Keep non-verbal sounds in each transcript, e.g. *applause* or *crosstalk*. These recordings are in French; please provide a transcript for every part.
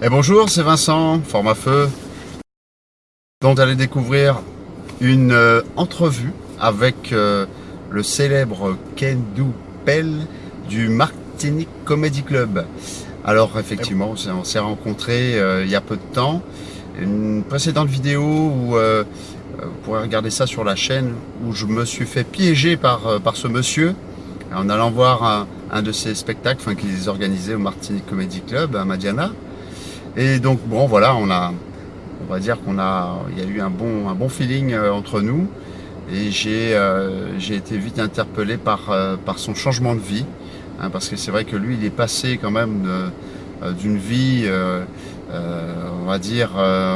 Et bonjour, c'est Vincent, Format Feu. Vous allez découvrir une euh, entrevue avec euh, le célèbre Kendou Pell du Martinique Comedy Club. Alors effectivement, on s'est rencontrés euh, il y a peu de temps. Une précédente vidéo où vous pourrez regarder ça sur la chaîne où je me suis fait piéger par, par ce monsieur en allant voir un, un de ses spectacles enfin, qu'ils organisaient au Martinique Comedy Club à Madiana. Et donc bon voilà, on a, on va dire qu'on a, il y a eu un bon, un bon feeling euh, entre nous. Et j'ai euh, été vite interpellé par, euh, par son changement de vie. Hein, parce que c'est vrai que lui, il est passé quand même d'une vie, on va dire,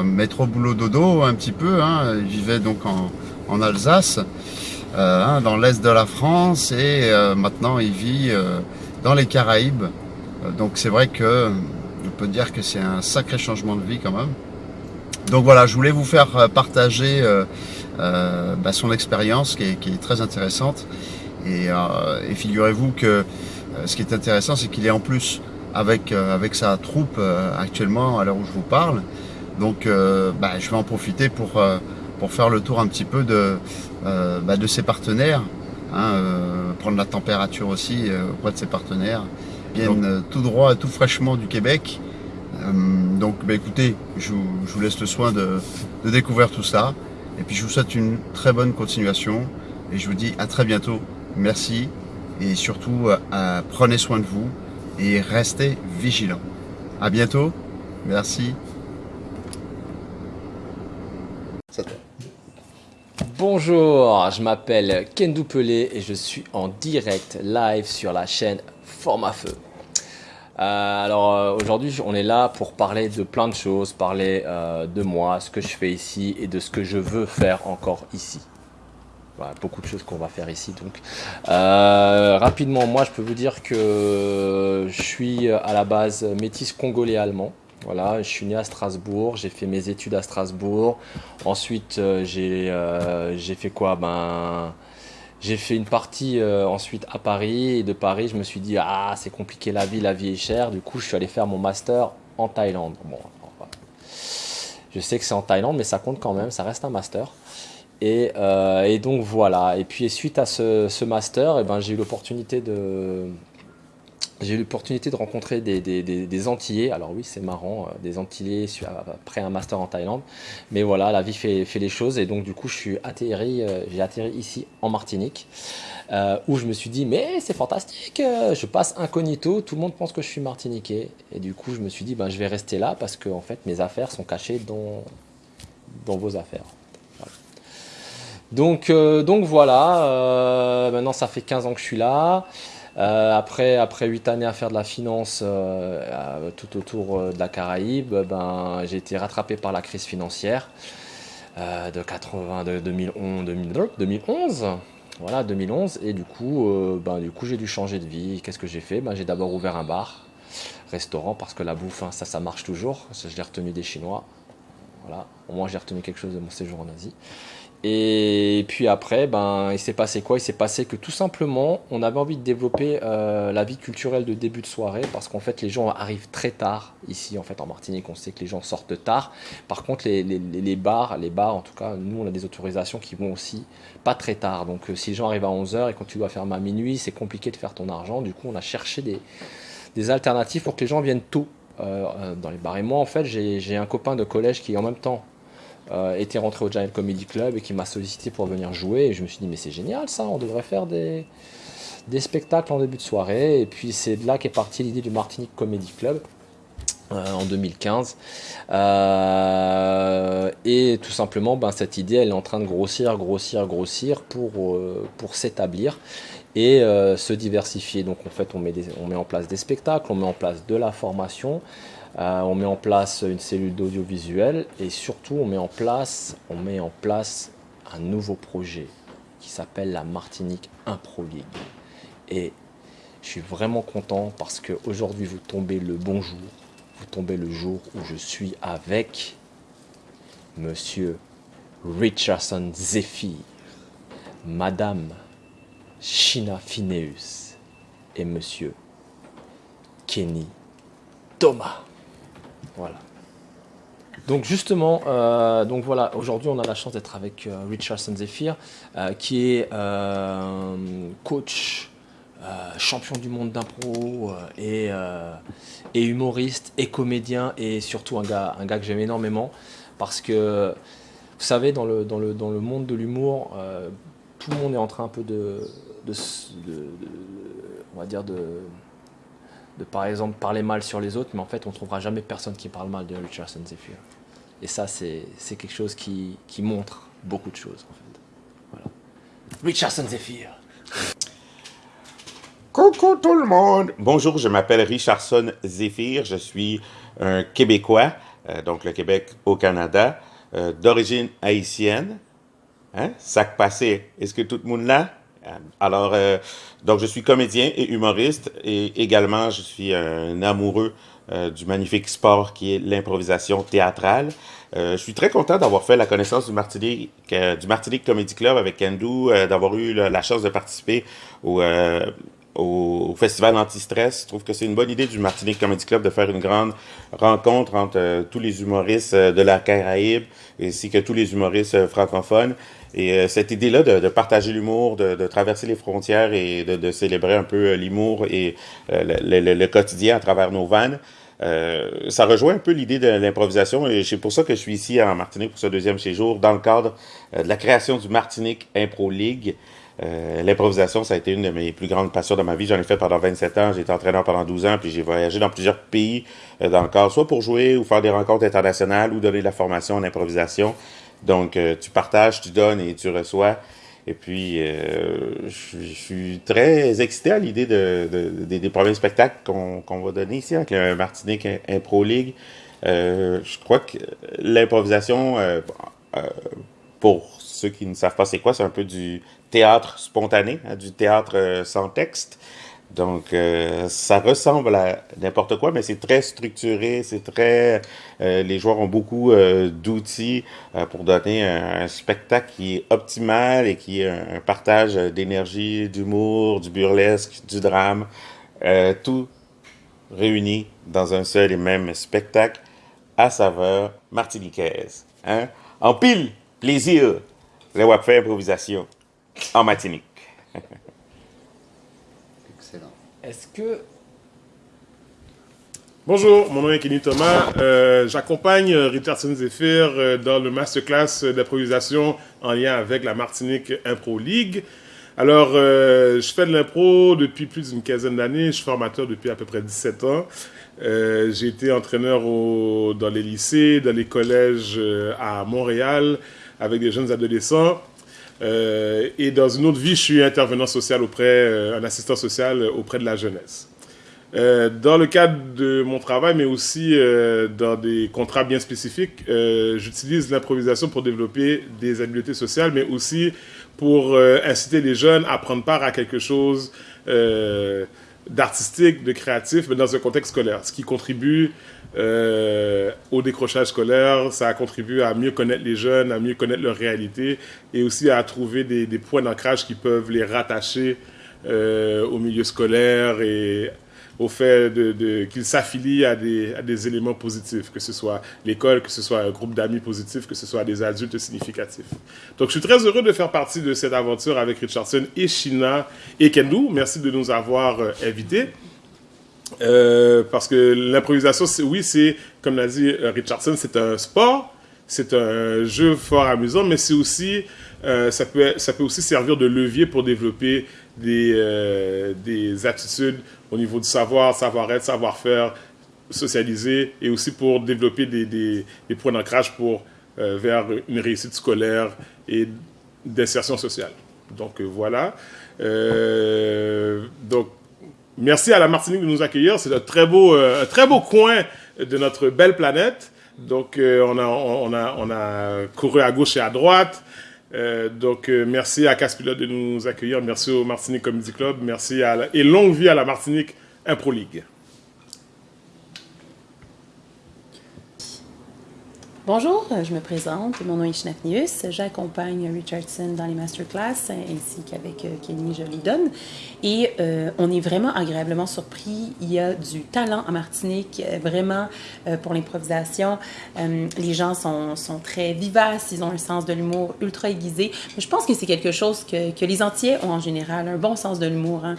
métro boulot dodo un petit peu. Hein. Il vivait donc en, en Alsace, hein, dans l'est de la France, et maintenant il vit dans les Caraïbes. donc c'est vrai que on peut dire que c'est un sacré changement de vie quand même. Donc voilà, je voulais vous faire euh, partager euh, euh, bah, son expérience qui est, très intéressante. Et, figurez-vous que ce qui est intéressant, c'est qu'il est en plus avec, sa troupe actuellement à l'heure où je vous parle. Donc bah, je vais en profiter pour, faire le tour un petit peu de, bah, ses partenaires, hein, prendre la température aussi auprès de ses partenaires. Viennent tout droit, tout fraîchement du Québec. Euh, donc bah, écoutez, je vous, laisse le soin de, découvrir tout ça. Et puis je vous souhaite une très bonne continuation. Et je vous dis à très bientôt. Merci. Et surtout, euh, prenez soin de vous et restez vigilants. À bientôt. Merci. Bonjour, je m'appelle Ken Doupelé et je suis en direct live sur la chaîne Format Feu. Euh, alors euh, aujourd'hui, on est là pour parler de plein de choses, parler euh, de moi, ce que je fais ici et de ce que je veux faire encore ici. Beaucoup de choses qu'on va faire ici. Donc, rapidement, moi, je peux vous dire que je suis à la base métis congolais allemand. Voilà, je suis né à Strasbourg, j'ai fait mes études à Strasbourg. Ensuite, j'ai fait quoi? Ben j'ai fait une partie euh, ensuite à Paris et de Paris, je me suis dit ah c'est compliqué la vie, la vie est chère. Du coup, je suis allé faire mon master en Thaïlande. Bon, je sais que c'est en Thaïlande, mais ça compte quand même, ça reste un master. Et, euh, donc voilà. Et puis suite à ce, master, eh ben, j'ai eu l'opportunité de, j'ai eu l'opportunité de rencontrer des, des, Antillais. Alors oui, c'est marrant, euh, des Antillais après un master en Thaïlande. Mais voilà, la vie fait, fait les choses. Et donc du coup, je suis atterri, euh, j'ai atterri ici en Martinique, euh, où je me suis dit, mais c'est fantastique, je passe incognito, tout le monde pense que je suis martiniquais. Et du coup, je me suis dit, ben, je vais rester là parce que en fait, mes affaires sont cachées dans, dans vos affaires. Donc, donc voilà, maintenant ça fait 15 ans que je suis là. Euh, après, après 8 années à faire de la finance euh, tout autour euh, de la Caraïbe, ben, j'ai été rattrapé par la crise financière de, 80, de 2011, 2011. Voilà, 2011. Et du coup, ben, coup j'ai dû changer de vie. Qu'est-ce que j'ai fait? Ben, J'ai d'abord ouvert un bar, restaurant, parce que la bouffe, hein, ça, ça marche toujours. Je l'ai retenu des Chinois. Voilà, au moins j'ai retenu quelque chose de mon séjour en Asie. Et puis après, ben, il s'est passé quoi? Il s'est passé que tout simplement, on avait envie de développer euh, la vie culturelle de début de soirée parce qu'en fait, les gens arrivent très tard ici, en fait, en Martinique. On sait que les gens sortent tard. Par contre, les, bars, les bars, en tout cas, nous, on a des autorisations qui vont aussi pas très tard. Donc, euh, si les gens arrivent à 11h et quand tu dois fermer à minuit, c'est compliqué de faire ton argent. Du coup, on a cherché des, des alternatives pour que les gens viennent tôt euh, dans les bars. Et moi, en fait, j'ai un copain de collège qui, en même temps, euh, était rentré au Giant Comedy Club et qui m'a sollicité pour venir jouer. Et je me suis dit, mais c'est génial ça, on devrait faire des, des spectacles en début de soirée. Et puis c'est de là qu'est partie l'idée du Martinique Comedy Club. Euh, en 2015 euh, et tout simplement ben, cette idée elle est en train de grossir grossir grossir pour, pour s'établir et se diversifier donc en fait on met, on met en place des spectacles on met en place de la formation euh, on met en place une cellule d'audiovisuel et surtout on met en place, un nouveau projet qui s'appelle la Martinique Impro League. Et je suis vraiment content parce qu'aujourd'hui vous tombez le bon jour, vous tombez le jour où je suis avec Monsieur Richardson Zephyr, Madame China Phineus et Monsieur Kenny Thomas. Voilà. Donc justement, euh, donc voilà, aujourd'hui on a la chance d'être avec euh, Richardson Zephyr, euh, qui est coach, champion du monde d'impro et, humoriste et comédien et surtout un gars, un gars que j'aime énormément parce que vous savez dans le, dans le, dans le monde de l'humour, tout le monde est en train un peu de on va dire de de par exemple parler mal sur les autres, mais en fait on trouvera jamais personne qui parle mal de Richardson Zephyr. Et ça, c'est quelque chose qui, qui, montre beaucoup de choses en fait. Voilà. Richardson Zephyr. Coucou tout le monde. Bonjour, je m'appelle Richardson Zephyr, je suis un Québécois, euh, donc le Québec au Canada, euh, d'origine haïtienne. Hein? Sac passé, est-ce que tout le monde là? Alors, euh, donc je suis comédien et humoriste et également je suis un amoureux euh, du magnifique sport qui est l'improvisation théâtrale. Euh, je suis très content d'avoir fait la connaissance du Martinique, du Martinique Comedy Club avec Kendo, d'avoir eu la, chance de participer au, au, festival Anti-Stress. Je trouve que c'est une bonne idée du Martinique Comedy Club de faire une grande rencontre entre tous les humoristes de la Caraïbe ainsi que tous les humoristes francophones. Et euh, cette idée-là de, de, partager l'humour, de, de, traverser les frontières et de, de célébrer un peu euh, l'humour et euh, le, le, le, quotidien à travers nos vannes, euh, ça rejoint un peu l'idée de l'improvisation et c'est pour ça que je suis ici en Martinique pour ce deuxième séjour dans le cadre de la création du Martinique Impro League. Euh, l'improvisation, ça a été une de mes plus grandes passions de ma vie. J'en ai fait pendant 27 ans. J'ai été entraîneur pendant 12 ans, puis j'ai voyagé dans plusieurs pays dans le cadre, soit pour jouer ou faire des rencontres internationales ou donner de la formation en improvisation. Donc, euh, tu partages, tu donnes et tu reçois. Et puis, euh, je, suis très excité à l'idée de, de, des premiers spectacles qu'on va donner ici avec le Martinique Impro League. Euh, je crois que l'improvisation, pour ceux qui ne savent pas c'est quoi, c'est un peu du théâtre spontané, hein, du théâtre sans texte. Donc, euh, ça ressemble à n'importe quoi, mais c'est très structuré, c'est très... Euh, les joueurs ont beaucoup euh, d'outils pour donner un, spectacle qui est optimal et qui est un, partage d'énergie, d'humour, du burlesque, du drame, tout réuni dans un seul et même spectacle à saveur martiniquaise. Hein? En pile, plaisir, le wap improvisation en Martinique. Est-ce que... Bonjour, mon nom est Kenny Thomas. Euh, j'accompagne euh, Richardson Zephyr euh, dans le masterclass d'improvisation en lien avec la Martinique Impro League. Alors, je fais de l'impro depuis plus d'une quinzaine d'années. Je suis formateur depuis à peu près 17 ans. J'ai été entraîneur dans les lycées, dans les collèges à Montréal avec des jeunes adolescents. Euh, et dans une autre vie, je suis intervenant social auprès, euh, un assistant social auprès de la jeunesse. Euh, dans le cadre de mon travail, mais aussi dans des contrats bien spécifiques, j'utilise l'improvisation pour développer des habiletés sociales, mais aussi pour inciter les jeunes à prendre part à quelque chose d'artistique, de créatif, mais dans un contexte scolaire, ce qui contribue euh, au décrochage scolaire, ça a contribué à mieux connaître les jeunes, à mieux connaître leur réalité et aussi à trouver des, points d'ancrage qui peuvent les rattacher euh, au milieu scolaire et au fait qu'ils s'affilient à des, éléments positifs, que ce soit l'école, que ce soit un groupe d'amis positifs, que ce soit des adultes significatifs. Donc je suis très heureux de faire partie de cette aventure avec Richardson et Shina et Kendo. Merci de nous avoir euh, invités. Euh, parce que l'improvisation, oui, c'est, comme l'a dit euh, Richardson, c'est un sport, c'est un jeu fort amusant, mais c'est aussi, euh, ça, peut, ça peut aussi servir de levier pour développer des, euh, des attitudes au niveau du savoir, savoir-être, savoir-faire, socialiser, et aussi pour développer des, des, des points d'ancrage pour vers une réussite scolaire et d'insertion sociale. Donc voilà. donc Merci à la Martinique de nous accueillir. C'est un très beau, euh, très beau coin de notre belle planète. Donc, euh, on, a, on, a, on a couru à gauche et à droite. Euh, donc, euh, merci à Caspilote de nous accueillir. Merci au Martinique Comedy Club. Merci à et longue vie à la Martinique Impro, Pro, Impro, League. League.。League.。Bonjour, je me présente, mon nom est Shnafnius, j'accompagne Richardson dans les masterclass ainsi qu'avec Kenny Jolidon et euh, on est vraiment agréablement surpris, il y a du talent en Martinique, vraiment euh, pour l'improvisation, euh, les gens sont, sont, très vivaces, ils ont un sens de l'humour ultra aiguisé, je pense que c'est quelque chose que, que, les entiers ont en général, un bon sens de l'humour, hein.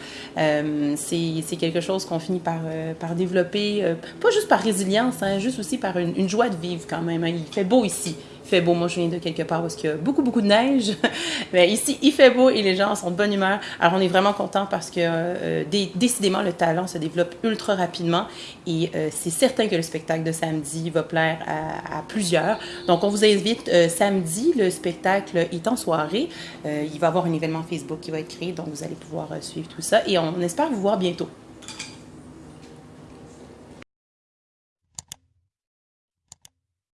c'est quelque chose qu'on finit par, par développer, pas juste par résilience, hein, juste aussi par une, une joie de vivre quand même, hein il fait beau ici. Il fait beau. Moi, je viens de quelque part parce qu'il y a beaucoup, beaucoup de neige. *laughs* Mais ici, il fait beau et les gens sont de bonne humeur. Alors, on est vraiment content parce que euh, décidément, le talent se développe ultra rapidement et euh, c'est certain que le spectacle de samedi va plaire à, plusieurs. Donc, on vous invite euh, samedi. Le spectacle est en soirée. il va y avoir un événement Facebook qui va être créé, donc vous allez pouvoir suivre tout ça et on espère vous voir bientôt.